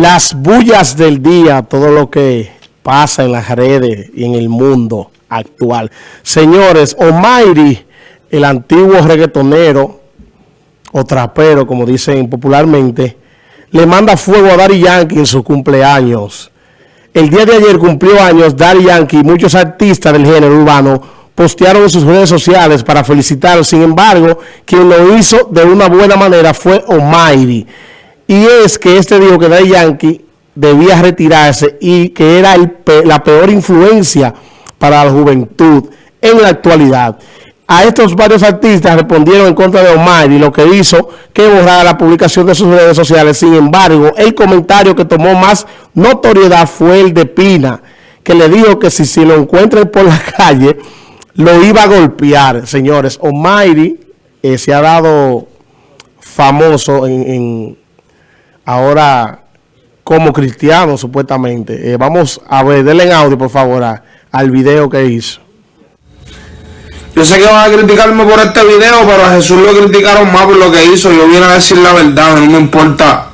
las bullas del día, todo lo que pasa en las redes y en el mundo actual. Señores, Omairi, el antiguo reggaetonero o trapero, como dicen popularmente, le manda fuego a Daddy Yankee en su cumpleaños. El día de ayer cumplió años Daddy Yankee y muchos artistas del género urbano postearon en sus redes sociales para felicitarlo. Sin embargo, quien lo hizo de una buena manera fue Omairi. Y es que este dijo que Daddy Yankee debía retirarse y que era la peor influencia para la juventud en la actualidad. A estos varios artistas respondieron en contra de Omar y lo que hizo que borrara la publicación de sus redes sociales. Sin embargo, el comentario que tomó más notoriedad fue el de Pina, que le dijo que si, si lo encuentran por la calle, lo iba a golpear. Señores, Omairi eh, se ha dado famoso en ahora como cristiano, supuestamente. Eh, vamos a ver, denle en audio, por favor, al video que hizo. Yo sé que van a criticarme por este video, pero a Jesús lo criticaron más por lo que hizo. Yo vine a decir la verdad, no me importa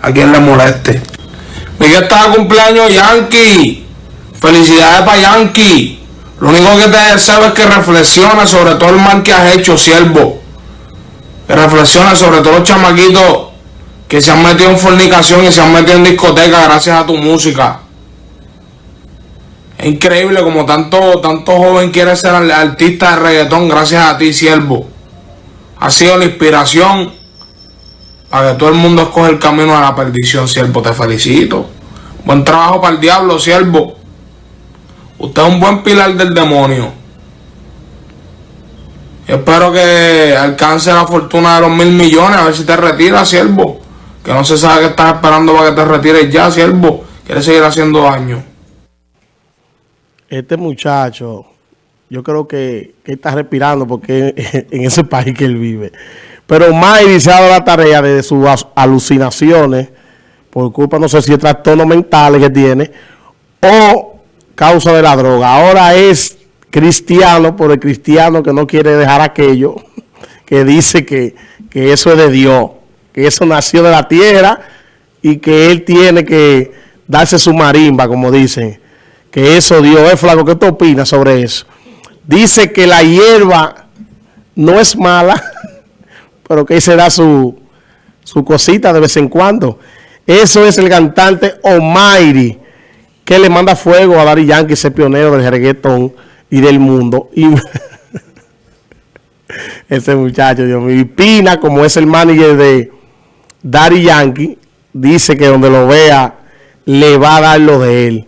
a quién le moleste. Miguel está cumpleaños Yankee. Felicidades para Yankee. Lo único que te deseo es que reflexione sobre todo el mal que has hecho, siervo. Que reflexione sobre todos los chamaquitos que se han metido en fornicación y se han metido en discoteca gracias a tu música. Es increíble como tanto, tanto joven quiere ser artista de reggaetón gracias a ti, siervo. Ha sido la inspiración para que todo el mundo escoge el camino a la perdición, siervo. Te felicito. Buen trabajo para el diablo, siervo. Usted es un buen pilar del demonio. espero que alcance la fortuna de los mil millones, a ver si te retira, siervo que no se sabe que estás esperando para que te retires ya, siervo, quiere seguir haciendo daño. Este muchacho, yo creo que, está respirando porque en ese país que él vive. Pero Mayri se la tarea de sus alucinaciones, por culpa, no sé si de trastornos mentales que tiene, o causa de la droga. Ahora es cristiano, por el cristiano que no quiere dejar aquello, que dice que, que eso es de Dios que eso nació de la tierra y que él tiene que darse su marimba, como dicen, que eso Dios es flaco. ¿Qué tú opinas sobre eso? Dice que la hierba no es mala, pero que se da su, su cosita de vez en cuando. Eso es el cantante Omairi, que le manda fuego a Dari Yankee, ese pionero del reggaetón y del mundo. Y ese muchacho, Dios mío, y Pina, como es el manager de Daddy Yankee dice que donde lo vea le va a dar lo de él.